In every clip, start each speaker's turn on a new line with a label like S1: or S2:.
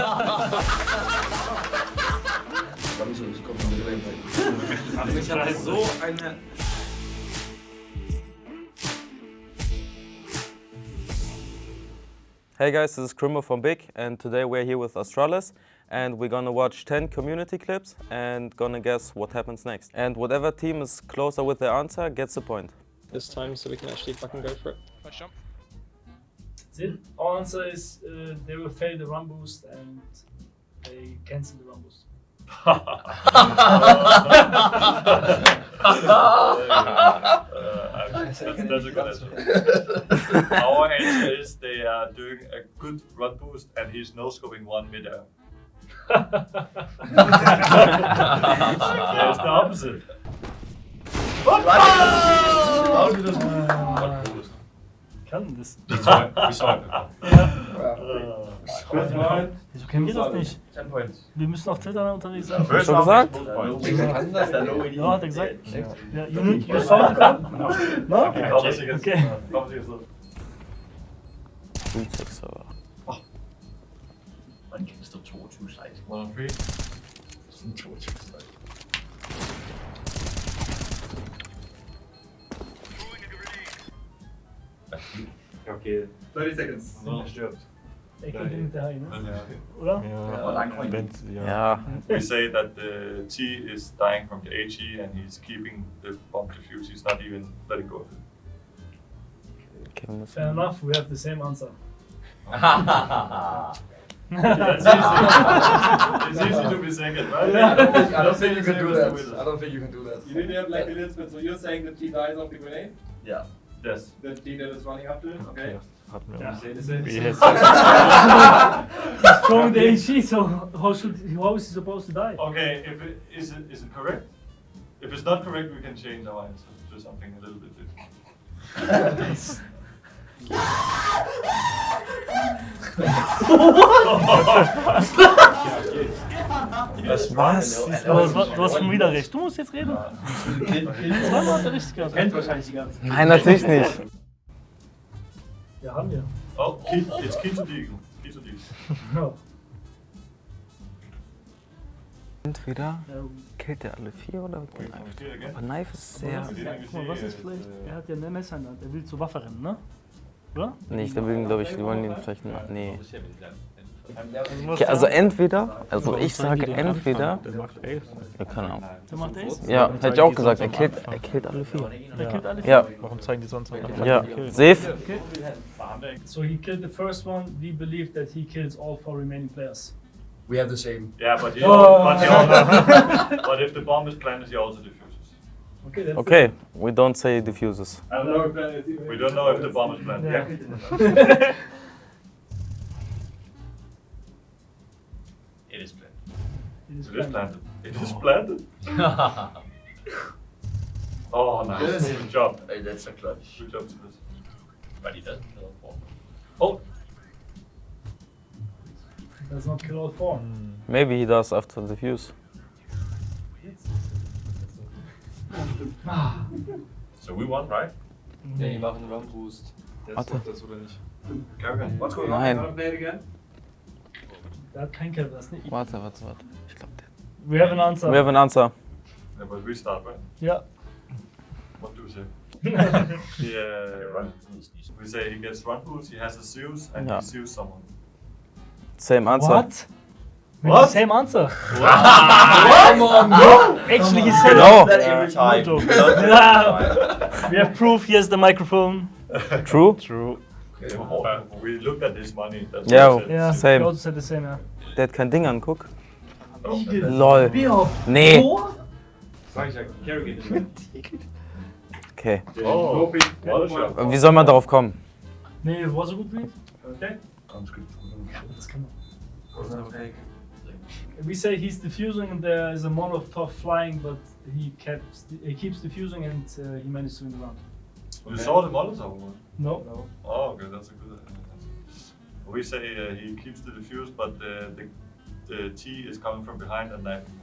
S1: Ich habe so eine.
S2: Hey guys, this is Krimbo from Big and today we're here with Astralis and we're gonna watch 10 community clips and gonna guess what happens next. And whatever team is closer with their answer gets the point.
S3: this time so we can actually fucking go for it.
S4: First jump.
S5: That's it. Our answer is uh, they will fail the run boost and they cancel the run boost.
S6: that's, that's a good answer. Our answer is they are doing a good run boost and he's no scoping one mid air. There's the opposite.
S5: Kann das?
S6: We saw it. We saw it before.
S5: Wieso kennen wir das nicht? Wir müssen auf Twitter unterwegs sein.
S6: First
S2: Schon
S6: round
S2: gesagt?
S6: is both points.
S5: Ja, hat er gesagt. Ja, you, you saw it? No?
S6: Okay, komm, das ist jetzt-
S5: Okay.
S6: komm, das ist jetzt-
S2: Gut, sechs,
S6: Okay.
S1: 30 seconds.
S6: So stirbt.
S5: Ich könnte mit der Hai, ne?
S6: Yeah.
S5: Oder?
S1: Ja, lang
S6: We say that the T is dying from the HE and he's keeping the bomb defuse. He's not even letting go of it.
S2: okay, wir müssen-
S5: Fair enough, we have the same answer.
S6: That's easy. it's easy to be second, right?
S1: I don't think you can do that. I don't think you can do that.
S7: You didn't have like Elizabeth, so you're saying that he dies of the grenade?
S1: Yeah.
S6: Yes.
S7: The T that is running after it? Okay.
S5: Ja.
S7: Say the same.
S5: He's throwing the AC, so how should how is he supposed to die?
S6: Okay, if it is it is it correct? If it's not correct, we can change our answer to something a little bit different.
S2: Was?
S5: Du hast, du hast schon wieder recht. Du musst jetzt reden. Zweimal hat er richtig gehabt.
S7: Kennt wahrscheinlich die ganze
S2: Nein, natürlich nicht.
S5: Ja, haben wir.
S6: Oh, key to deagle. Key to deagle.
S5: Ja.
S2: Entweder
S5: Ja,
S2: killt er alle vier oder wird
S6: here again.
S2: Aber Knife ist sehr...
S5: Guck mal, was ist vielleicht? Er hat ja eine Messer in der Hand. Er will zur Waffe rennen, ne? Oder?
S2: Nicht, da will glaube ich, die wollen ihn vielleicht... Nee.
S5: Also,
S2: Okay, also entweder, also ich sage entweder...
S3: Der macht Ace.
S2: Ja, keine Ahnung.
S5: Der macht Ace?
S2: Ja, hätte ich auch gesagt, er killt, er killt alle vier.
S5: Der killt alle
S2: Ja,
S3: Warum zeigen die sonst am Anfang
S2: ja. Safe?
S5: Okay. So he killed the first one. We believe that he kills all four remaining players.
S1: We have the same.
S6: Yeah, but he,
S5: Oh.
S6: but, also, but if the bomb is planted, he also diffuses.
S5: Okay, that's
S2: Okay, we don't say diffuses.
S7: I don't know if
S6: We don't know if the bomb is planted.
S5: Yeah.
S6: is
S5: It is planned.
S6: planted. It is oh. planted. Oh, nice.
S1: Yes.
S6: Good job.
S1: Hey, that's a clutch.
S6: Good job to this.
S1: But he doesn't kill a
S6: Oh, He
S5: Does not kill all four.
S2: Maybe he does after diffuse.
S6: so we won, right?
S3: Nee, die machen Run Boost.
S2: Warte.
S3: Das oder nicht?
S6: Carry
S1: What's going on?
S2: Nein.
S5: Der hat kein Kill, das nicht.
S2: Warte, warte, warte. Ich glaube, der...
S5: We have an answer.
S2: We have an answer.
S6: Yeah, but we start, right?
S5: Yeah.
S6: What do we say? yeah. Uh, we say he gets run boost, he has a Zeus, and
S2: Yeah.
S6: he Zeus someone.
S2: Same answer.
S5: What?
S6: What?
S5: same answer. What?
S1: Come on, no!
S5: Actually, he said
S2: No.
S1: That every time.
S5: No We have proof. Here's the microphone.
S2: True?
S3: True.
S6: Uh, we looked at his money. That's
S2: Yeah.
S6: what we said.
S5: Yeah.
S2: Same.
S5: He also said the same. Yeah.
S2: Der hat kein Ding an, guck.
S6: Oh,
S2: Lol. Nee. Okay.
S6: Oh.
S2: Wie soll man darauf kommen?
S5: Nee, was a good read.
S7: Okay.
S5: Das kann man. We say he's diffusing and there is a Molotov flying, but he keeps he keeps diffusing and uh, he managed to win the round.
S6: You saw the Molotov one?
S5: No.
S6: Oh, okay, that's a good answer. We say uh, he keeps the diffuse, but uh, the, the T is coming from behind and knifing him.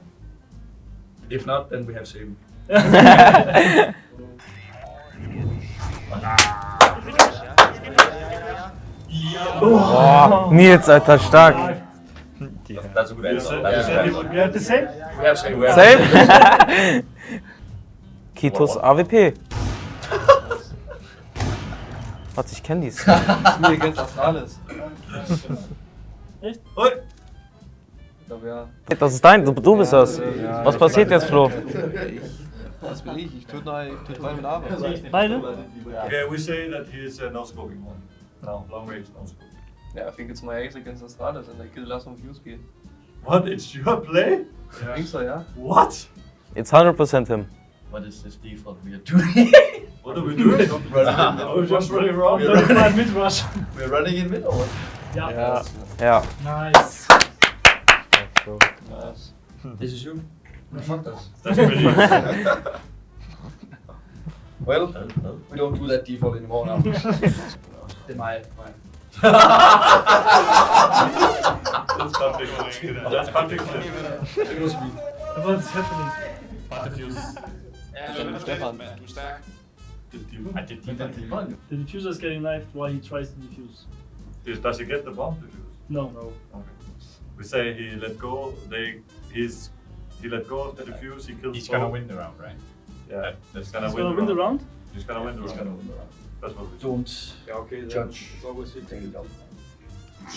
S1: If not, then we have same.
S2: Boah, Nils, Alter, stark.
S1: That's a good answer. That's a
S6: Yeah.
S1: good answer.
S5: You have the same?
S1: We have same. We have
S2: Same? Kitos AWP. Warte, ich kenne dies.
S3: Spiel against Astralis.
S6: Oi!
S3: Ich glaube ja.
S2: Das ist dein, du, du bist das. Was passiert jetzt, Flo?
S3: Was bin ich? Ich töte noch ich töte drei mit Arme.
S5: Beide?
S6: Yeah, we say that he is uh, no scoping one. No, long range no scope.
S3: Yeah, I think it's my ace against Astralis and I kill the last one fuse key.
S6: What? It's your play?
S3: I think so, yeah.
S6: What?
S2: It's 100% him.
S1: What is this default we are doing?
S6: What are we doing?
S1: We're just running around.
S5: Don't find mid rush.
S1: We're running in mid or
S5: Yeah.
S3: Ja.
S2: Ja.
S5: Nice.
S3: Nice. Hmm.
S1: This is you. Fuck us.
S6: That's pretty.
S1: Well, we don't do that default anymore now. my, my.
S6: That's public. That's public.
S1: It was me.
S5: What's happening?
S3: Stefan.
S6: I did defend.
S5: The diffuser is getting knifed while he tries to defuse.
S6: Does- Does he get the bomb defused?
S5: No. No.
S6: Okay. We say he let go. They he's he let go of the defuse. He kills.
S1: He's gonna win the round, right?
S6: Yeah,
S1: That's
S6: gonna
S5: He's
S6: win
S5: gonna
S6: the
S5: win the
S6: round.
S5: round.
S6: He's gonna win the
S1: He's
S6: round.
S1: gonna win the round.
S6: That's what we say.
S1: Don't
S7: Yeah, okay,
S1: judge.
S7: It's always fit.
S1: Take it down.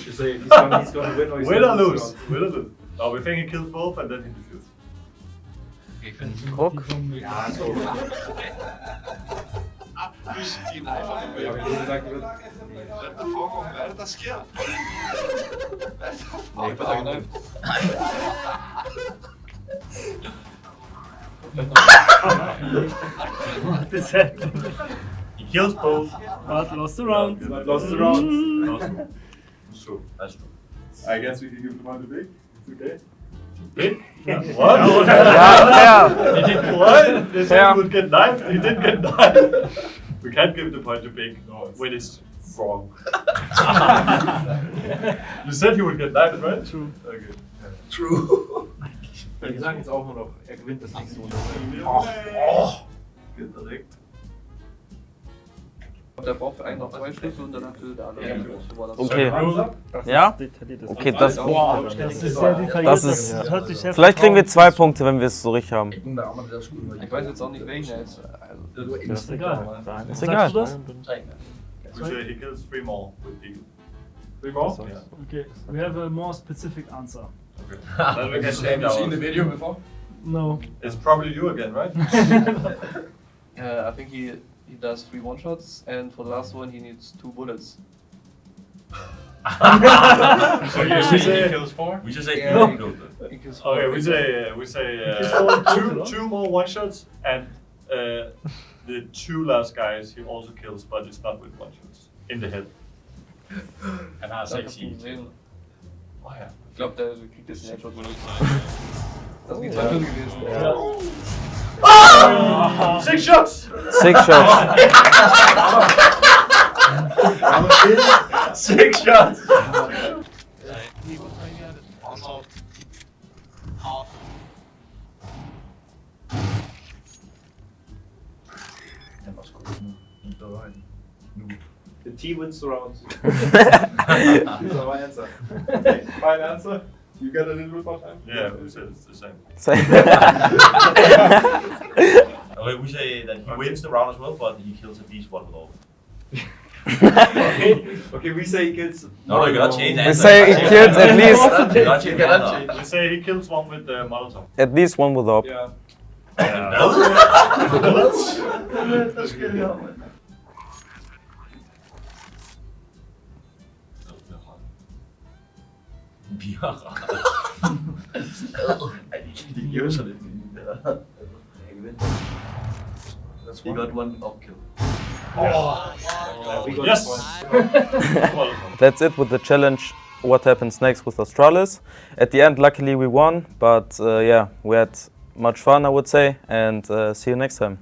S7: You say he's gonna, he's gonna win or he's
S6: Win or
S7: gonna
S6: lose? Win or lose? No, we think he kills both and then he defuses.
S2: Guck.
S7: Ja, so. Ja, wenn du gesagt wird.
S3: Nee, ich bin da geneift.
S5: What is happening?
S6: He kills both.
S5: But lost the round.
S7: Lost the round.
S6: That's true. That's true.
S7: I guess we can give the one to big. It's okay.
S6: Big? What?
S2: Ja,
S6: He did what? They said
S2: Yeah.
S6: he would get knifed. He didn't get knifed. We can't give the point to Big when it's wrong. you said he would get knifed, right?
S5: True.
S6: Okay.
S1: True.
S7: Wir sagen jetzt auch nur noch, er gewinnt das nächste Runde.
S6: Geht direkt.
S3: Der braucht für einen noch zwei Schlüssel und danach will der andere.
S1: Ja.
S3: So war das.
S2: Okay.
S5: Das
S2: Ja?
S5: ist detailliert.
S2: Okay, das.
S5: Boah, das ist sehr detailliert.
S2: Das ist-
S5: das hört sich sehr
S2: Vielleicht kriegen wir
S5: vertraut-
S2: zwei Punkte, wenn wir es so richtig haben.
S1: Ik moet daar allemaal zelfs goed mee.
S3: Ich weiß jetzt auch nicht welchen er ist. Also,
S1: Dat doe ik
S5: Ist egal.
S2: Ist
S5: Sagst
S2: egal.
S5: du das?
S6: We say he kills three more with Deagle.
S7: Three more?
S6: Yeah.
S5: Okay, we have a more specific answer.
S6: Okay. then we can
S1: Have
S6: change
S1: you seen the
S6: ours.
S1: video before?
S5: No.
S6: It's probably you again, right?
S3: uh, I think he he does three one shots and for the last one he needs two bullets.
S1: so you
S6: see he
S1: kills four? We just say
S3: Yeah.
S1: no.
S3: He kills
S6: Okay, we say uh, we say uh, two two more one shots and uh, the two last guys he also kills, but it's not with one shots in the head.
S1: En haar
S3: Das hab ich nie gesehen.
S6: Oh ja.
S3: Ich glaube, der kriegt jetzt den Headshot benutzt. Das sind die zwei Schüsse gewesen.
S5: Ja. Oh!
S6: Six shots.
S2: Six shots.
S6: Six shots.
S1: Dat was goed. Niet doorheen. Nu.
S7: The T wins the round. These are my answer. Okay, my answer. You get a little bit more time?
S6: Yeah, we said it's the same.
S1: Okay, we say that he wins the round as well, but he kills at least one with all.
S7: okay. okay, we say he kills.
S1: No, no, you cannot change the
S2: We
S1: answer.
S2: say he kills at least-
S1: You cannot change the answer.
S6: We say he kills one with uh, the Molotov.
S2: At least one with up.
S7: Yeah.
S6: Dat is geniaal, man.
S1: Bier. Die jeuze dit niet. Hij wint. He got one up kill.
S7: Uh, we
S6: Yes.
S2: That's it with the challenge. What happens next with Astralis? At the end, luckily we won, but uh, yeah, we had much fun, I would say, and uh, see you next time.